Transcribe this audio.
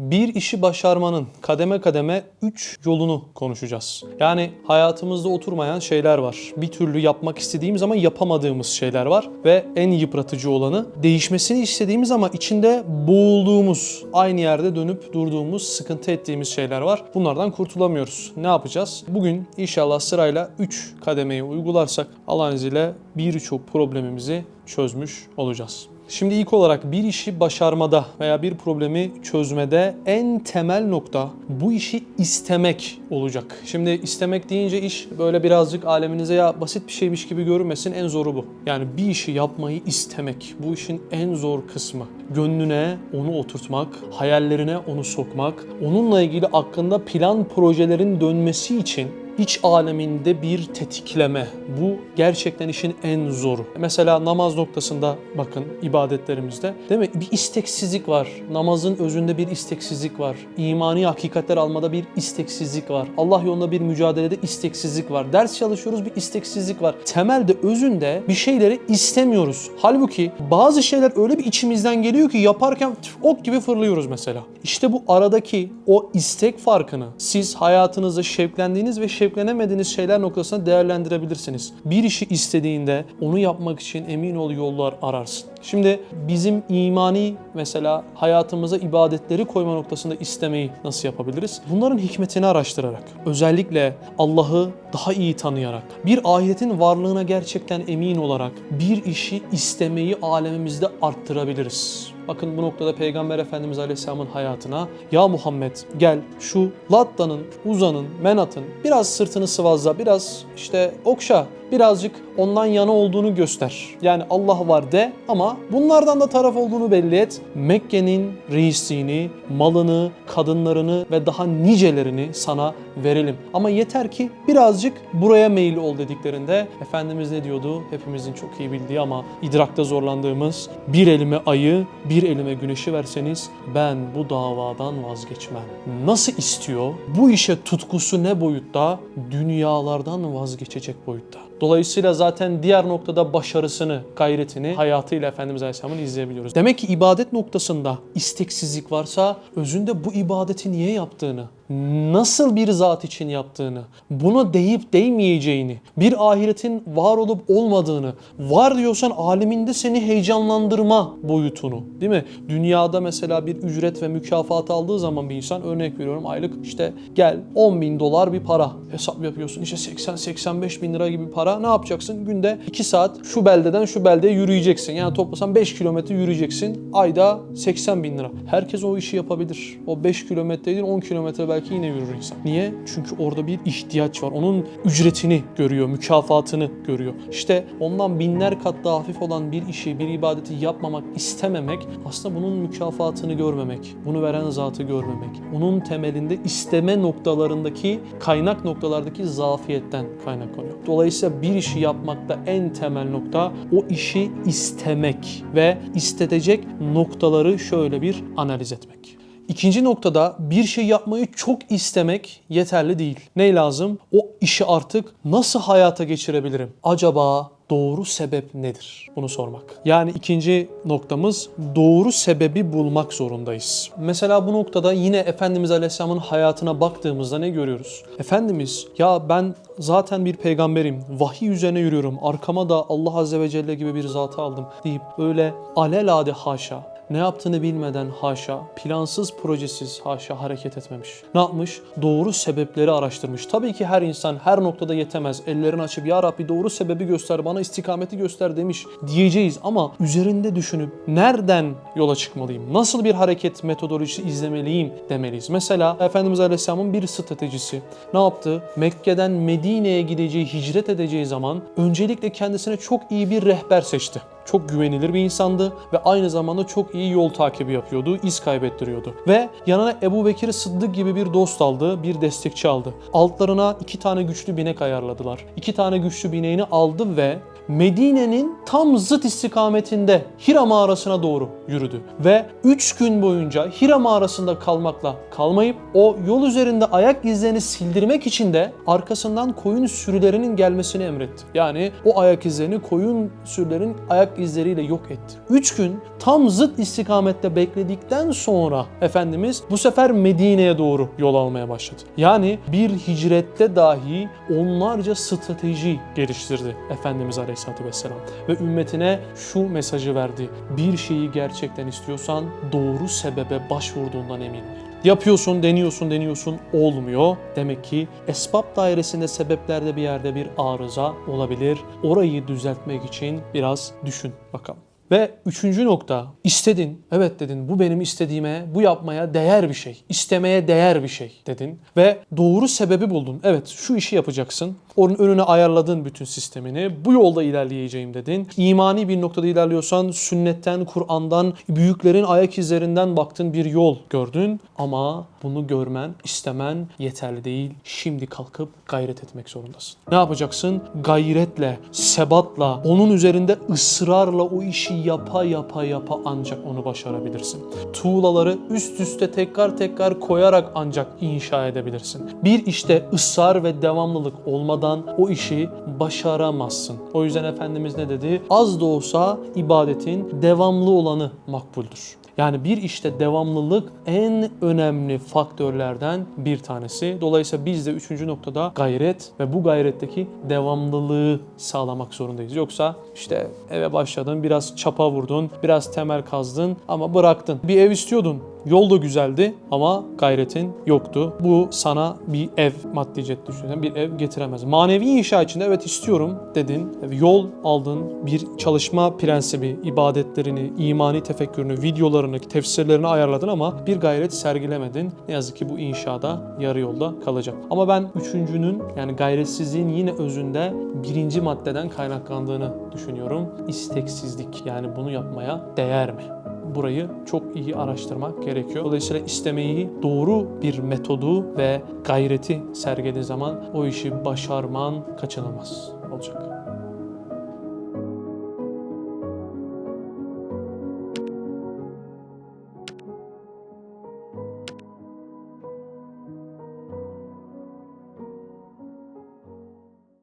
bir işi başarmanın kademe kademe 3 yolunu konuşacağız. Yani hayatımızda oturmayan şeyler var. Bir türlü yapmak istediğimiz ama yapamadığımız şeyler var. Ve en yıpratıcı olanı değişmesini istediğimiz ama içinde boğulduğumuz, aynı yerde dönüp durduğumuz, sıkıntı ettiğimiz şeyler var. Bunlardan kurtulamıyoruz. Ne yapacağız? Bugün inşallah sırayla 3 kademeyi uygularsak Allah'ın izniyle birçok problemimizi çözmüş olacağız. Şimdi ilk olarak bir işi başarmada veya bir problemi çözmede en temel nokta bu işi istemek olacak. Şimdi istemek deyince iş böyle birazcık aleminize ya basit bir şeymiş gibi görünmesin en zoru bu. Yani bir işi yapmayı istemek bu işin en zor kısmı. Gönlüne onu oturtmak, hayallerine onu sokmak, onunla ilgili aklında plan projelerin dönmesi için iç aleminde bir tetikleme. Bu gerçekten işin en zoru. Mesela namaz noktasında bakın ibadetlerimizde değil mi? Bir isteksizlik var. Namazın özünde bir isteksizlik var. İmani hakikatler almada bir isteksizlik var. Allah yolunda bir mücadelede isteksizlik var. Ders çalışıyoruz bir isteksizlik var. Temelde özünde bir şeyleri istemiyoruz. Halbuki bazı şeyler öyle bir içimizden geliyor ki yaparken ok gibi fırlıyoruz mesela. İşte bu aradaki o istek farkını siz hayatınızda şevklendiğiniz ve şevklenemediğiniz şeyler noktasında değerlendirebilirsiniz. Bir işi istediğinde onu yapmak için emin ol yollar ararsın. Şimdi bizim imani mesela hayatımıza ibadetleri koyma noktasında istemeyi nasıl yapabiliriz? Bunların hikmetini araştırarak, özellikle Allah'ı daha iyi tanıyarak, bir ahiretin varlığına gerçekten emin olarak bir işi istemeyi alemimizde arttırabiliriz. Bakın bu noktada Peygamber Efendimiz Aleyhisselam'ın hayatına ya Muhammed gel şu Latta'nın, Uza'nın, Menat'ın biraz sırtını sıvazla, biraz işte okşa, birazcık ondan yana olduğunu göster. Yani Allah var de ama bunlardan da taraf olduğunu belli et. Mekke'nin reisliğini, malını, kadınlarını ve daha nicelerini sana verelim. Ama yeter ki birazcık buraya meyil ol dediklerinde Efendimiz ne diyordu? Hepimizin çok iyi bildiği ama idrakta zorlandığımız bir elime ayı, bir elime güneşi verseniz ben bu davadan vazgeçmem. Nasıl istiyor? Bu işe tutkusu ne boyutta? Dünyalardan vazgeçecek boyutta. Dolayısıyla zaten diğer noktada başarısını, gayretini hayatıyla Efendimiz Aleyhisselam'ın izleyebiliyoruz. Demek ki ibadet noktasında isteksizlik varsa özünde bu ibadeti niye yaptığını, nasıl bir zat için yaptığını, bunu deyip değmeyeceğini, bir ahiretin var olup olmadığını, var diyorsan aleminde seni heyecanlandırma boyutunu, değil mi? Dünyada mesela bir ücret ve mükafat aldığı zaman bir insan örnek veriyorum aylık işte gel 10 bin dolar bir para hesap yapıyorsun işte 80-85 bin lira gibi para ne yapacaksın? Günde 2 saat şu beldeden şu beldeye yürüyeceksin. Yani toplasan 5 kilometre yürüyeceksin. Ayda 80 bin lira. Herkes o işi yapabilir. O 5 kilometre değil 10 kilometre belki yine yürür insan. Niye? Çünkü orada bir ihtiyaç var. Onun ücretini görüyor, mükafatını görüyor. İşte ondan binler kat daha hafif olan bir işi, bir ibadeti yapmamak, istememek aslında bunun mükafatını görmemek, bunu veren zatı görmemek. Onun temelinde isteme noktalarındaki, kaynak noktalardaki zafiyetten kaynaklanıyor. Dolayısıyla bir işi yapmakta en temel nokta o işi istemek ve istetecek noktaları şöyle bir analiz etmek. İkinci noktada bir şey yapmayı çok istemek yeterli değil. Ne lazım? O işi artık nasıl hayata geçirebilirim? Acaba doğru sebep nedir? Bunu sormak. Yani ikinci noktamız doğru sebebi bulmak zorundayız. Mesela bu noktada yine Efendimiz Aleyhisselam'ın hayatına baktığımızda ne görüyoruz? Efendimiz ya ben zaten bir peygamberim, vahiy üzerine yürüyorum, arkama da Allah Azze ve Celle gibi bir zatı aldım deyip öyle alelade haşa ne yaptığını bilmeden haşa, plansız projesiz haşa hareket etmemiş. Ne yapmış? Doğru sebepleri araştırmış. Tabii ki her insan her noktada yetemez. Ellerini açıp ya Rabbi doğru sebebi göster, bana istikameti göster demiş diyeceğiz ama üzerinde düşünüp nereden yola çıkmalıyım? Nasıl bir hareket metodolojisi izlemeliyim demeliyiz. Mesela Efendimiz Aleyhisselam'ın bir stratejisi. Ne yaptı? Mekke'den Medine'ye gideceği, hicret edeceği zaman öncelikle kendisine çok iyi bir rehber seçti çok güvenilir bir insandı ve aynı zamanda çok iyi yol takibi yapıyordu, iz kaybettiriyordu. Ve yanına Ebu Bekir Sıddık gibi bir dost aldı, bir destekçi aldı. Altlarına iki tane güçlü binek ayarladılar. İki tane güçlü bineğini aldı ve Medine'nin tam zıt istikametinde Hira mağarasına doğru yürüdü. Ve 3 gün boyunca Hira mağarasında kalmakla kalmayıp o yol üzerinde ayak izlerini sildirmek için de arkasından koyun sürülerinin gelmesini emretti. Yani o ayak izlerini koyun sürülerin ayak izleriyle yok etti. 3 gün tam zıt istikamette bekledikten sonra Efendimiz bu sefer Medine'ye doğru yol almaya başladı. Yani bir hicrette dahi onlarca strateji geliştirdi Efendimiz Aleyhisselatü Vesselam. Ve ümmetine şu mesajı verdi. Bir şeyi gerçekten istiyorsan doğru sebebe başvurduğundan emin ol. Yapıyorsun, deniyorsun, deniyorsun, olmuyor. Demek ki esbab dairesinde sebeplerde bir yerde bir arıza olabilir. Orayı düzeltmek için biraz düşün bakalım. Ve üçüncü nokta, istedin, evet dedin bu benim istediğime, bu yapmaya değer bir şey, istemeye değer bir şey dedin. Ve doğru sebebi buldun. Evet şu işi yapacaksın. Onun önüne ayarladın bütün sistemini. Bu yolda ilerleyeceğim dedin. İmani bir noktada ilerliyorsan sünnetten, Kur'an'dan, büyüklerin ayak izlerinden baktın bir yol gördün. Ama bunu görmen, istemen yeterli değil. Şimdi kalkıp gayret etmek zorundasın. Ne yapacaksın? Gayretle, sebatla, onun üzerinde ısrarla o işi yapa yapa yapa ancak onu başarabilirsin. Tuğlaları üst üste tekrar tekrar koyarak ancak inşa edebilirsin. Bir işte ısrar ve devamlılık olmadan o işi başaramazsın. O yüzden Efendimiz ne dedi? Az da olsa ibadetin devamlı olanı makbuldür. Yani bir işte devamlılık en önemli faktörlerden bir tanesi. Dolayısıyla biz de üçüncü noktada gayret ve bu gayretteki devamlılığı sağlamak zorundayız. Yoksa işte eve başladın, biraz çapa vurdun, biraz temel kazdın ama bıraktın. Bir ev istiyordun, Yol da güzeldi ama gayretin yoktu. Bu sana bir ev maddi jet düşünsen bir ev getiremez. Manevi inşa içinde evet istiyorum dedin. Yol aldın. Bir çalışma prensibi, ibadetlerini, imani tefekkürünü, videolarını, tefsirlerini ayarladın ama bir gayret sergilemedin. Ne yazık ki bu inşada yarı yolda kalacak. Ama ben üçüncünün yani gayretsizliğin yine özünde birinci maddeden kaynaklandığını düşünüyorum. İsteksizlik. Yani bunu yapmaya değer mi? Burayı çok iyi araştırmak gerekiyor. Dolayısıyla istemeyi doğru bir metodu ve gayreti sergilediğin zaman o işi başarman kaçınılmaz olacak.